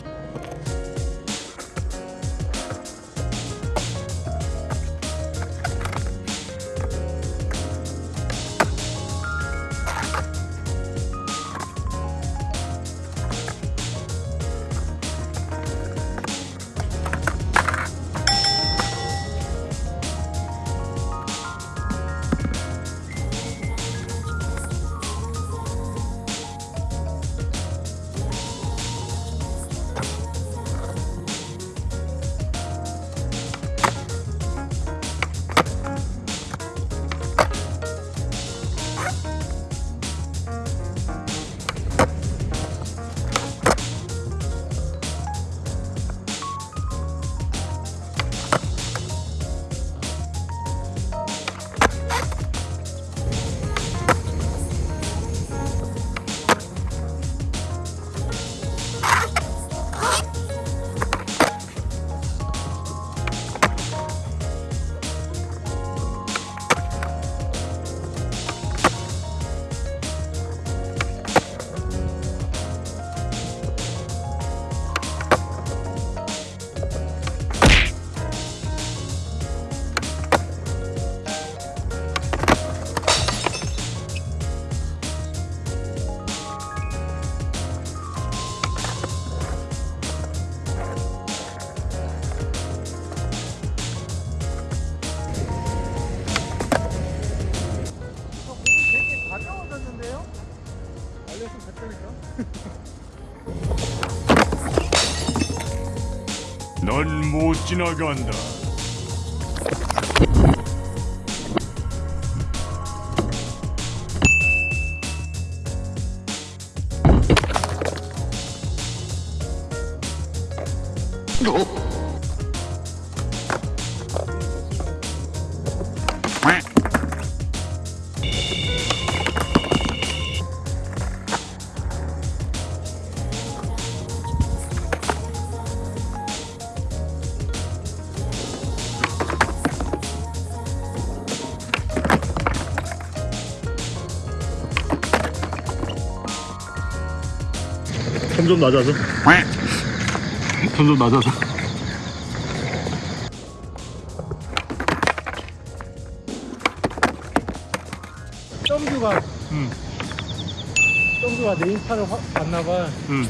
you. 그래서 갔다니까. 넌못 지나간다. 점점 낮아져. 점점 낮아져. 점주가 응, 점주가 내 인스타를 화- 봤나봐. 응.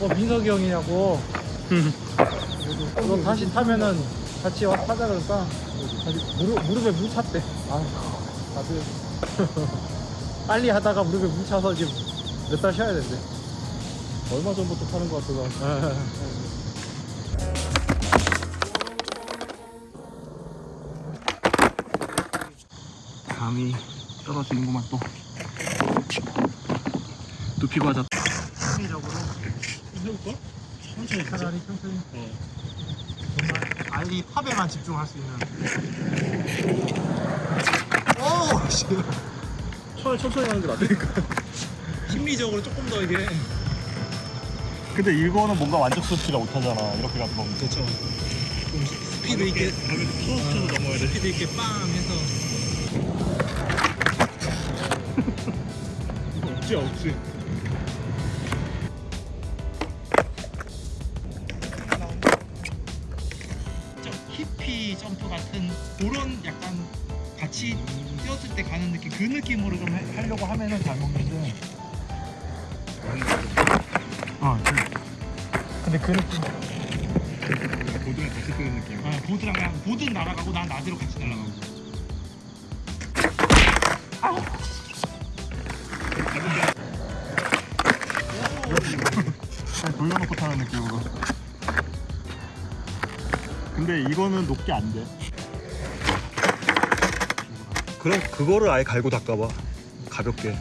어 민석이 형이냐고. 너 다시 타면은 같이 와 타자 다시 무릎 무릎에 물 찼대. 아 다들 빨리 하다가 무릎에 물 차서 지금 몇 달 쉬어야 된대. 얼마 전부터 타는 것 같아서. 감이 떨어지는구만 또. 두피 과자. 심리적으로 해볼까? 천천히. 차라리 천천히 어. 정말 알리 팝에만 집중할 수 있는. 오 씨. 차라리 천천히 하는 게 낫다니까. 심리적으로 조금 더 이게 근데 이거는 뭔가 만족스럽지가 못하잖아. 이렇게 가서 먹는 게. 그렇죠. 좀 스피드 있게 툭 쳐서 넘어야 돼. 스피드 있게 빵 해서 없지 없지. 좀 히피 점프 같은 그런 약간 같이 뛰었을 때 가는 느낌 그 느낌으로 좀 하- 하려고 하면은 잘 먹는데 어 근데 그 느낌 보드랑 같이 뜨는 느낌. 아, 보드랑 그냥 보드는 날아가고 난 나대로 같이 날아가고 그냥 돌려놓고 타는 느낌으로. 근데 이거는 높게 안 돼. 그럼 그거를 아예 갈고 닦아봐. 가볍게.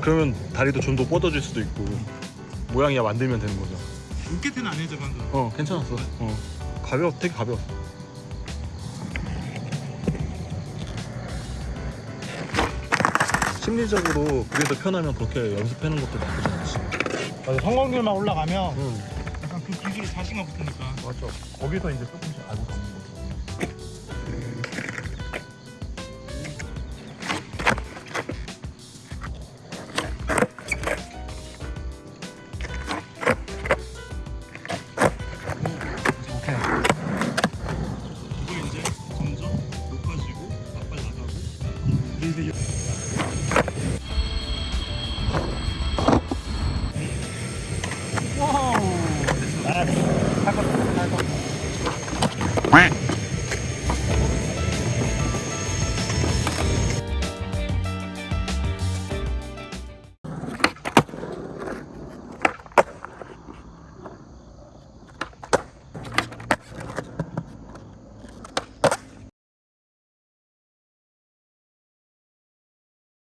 그러면 다리도 좀 더 뻗어질 수도 있고 모양이야 만들면 되는 거죠. 로켓은 안 해줘 방금 어 괜찮았어. 어 가벼워 되게 가벼워. 심리적으로 그게 더 편하면 그렇게 연습하는 것도 나쁘지 않지. 맞아 성공률만 올라가면 응. 약간 그 기술에 자신감 붙으니까 맞죠. 거기서 이제 조금씩 알고 가는 거죠. 이거